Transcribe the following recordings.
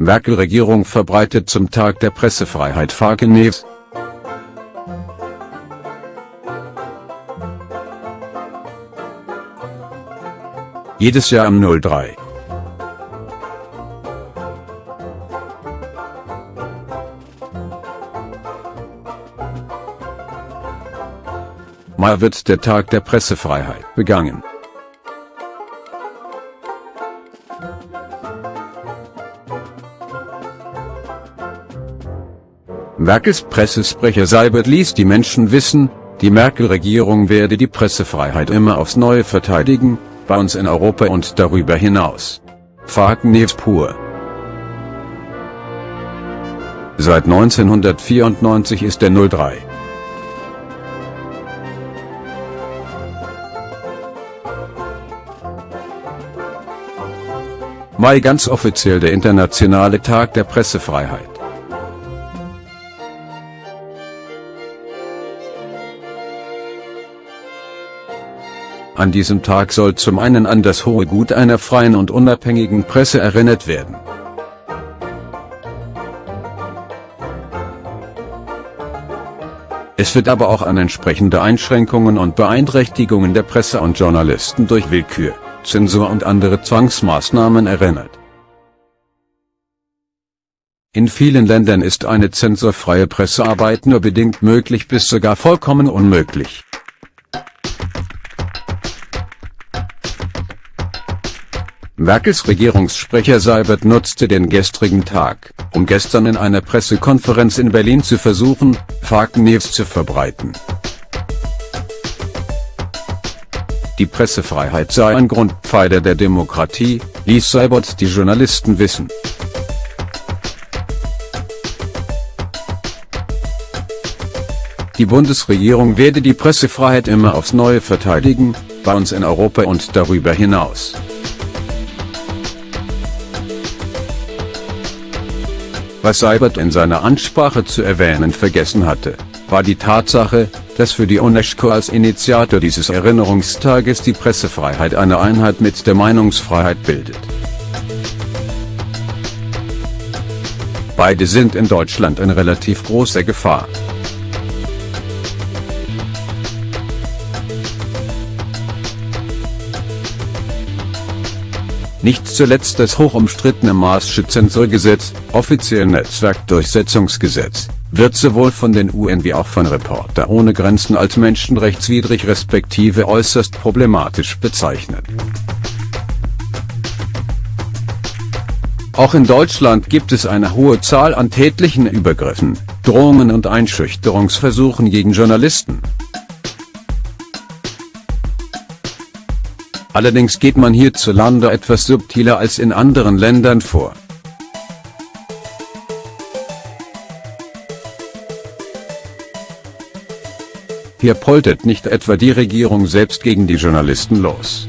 Merkel-Regierung verbreitet zum Tag der Pressefreiheit Fake News. Jedes Jahr am 03. Mai wird der Tag der Pressefreiheit begangen. Merkels Pressesprecher Seibert ließ die Menschen wissen, die Merkel-Regierung werde die Pressefreiheit immer aufs Neue verteidigen, bei uns in Europa und darüber hinaus. Fake News pur. Seit 1994 ist der 03. Mai ganz offiziell der internationale Tag der Pressefreiheit. An diesem Tag soll zum einen an das hohe Gut einer freien und unabhängigen Presse erinnert werden. Es wird aber auch an entsprechende Einschränkungen und Beeinträchtigungen der Presse und Journalisten durch Willkür. Zensur und andere Zwangsmaßnahmen erinnert. In vielen Ländern ist eine zensurfreie Pressearbeit nur bedingt möglich bis sogar vollkommen unmöglich. Merkels Regierungssprecher Seibert nutzte den gestrigen Tag, um gestern in einer Pressekonferenz in Berlin zu versuchen, Fake News zu verbreiten. Die Pressefreiheit sei ein Grundpfeiler der Demokratie, ließ Seibert die Journalisten wissen. Die Bundesregierung werde die Pressefreiheit immer aufs Neue verteidigen, bei uns in Europa und darüber hinaus. Was Seibert in seiner Ansprache zu erwähnen vergessen hatte, war die Tatsache, dass für die UNESCO als Initiator dieses Erinnerungstages die Pressefreiheit eine Einheit mit der Meinungsfreiheit bildet. Beide sind in Deutschland in relativ großer Gefahr. Nicht zuletzt das hochumstrittene Maaßsche Zensurgesetz, offiziell Netzwerkdurchsetzungsgesetz, wird sowohl von den UN wie auch von Reporter ohne Grenzen als menschenrechtswidrig respektive äußerst problematisch bezeichnet. Auch in Deutschland gibt es eine hohe Zahl an tätlichen Übergriffen, Drohungen und Einschüchterungsversuchen gegen Journalisten. Allerdings geht man hierzulande etwas subtiler als in anderen Ländern vor. Hier poltert nicht etwa die Regierung selbst gegen die Journalisten los.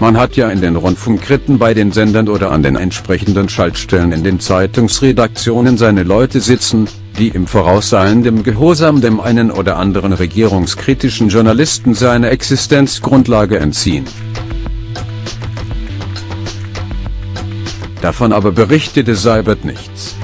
Man hat ja in den Rundfunkritten bei den Sendern oder an den entsprechenden Schaltstellen in den Zeitungsredaktionen seine Leute sitzen, die im vorauseilendem Gehorsam dem einen oder anderen regierungskritischen Journalisten seine Existenzgrundlage entziehen. Davon aber berichtete Seibert nichts.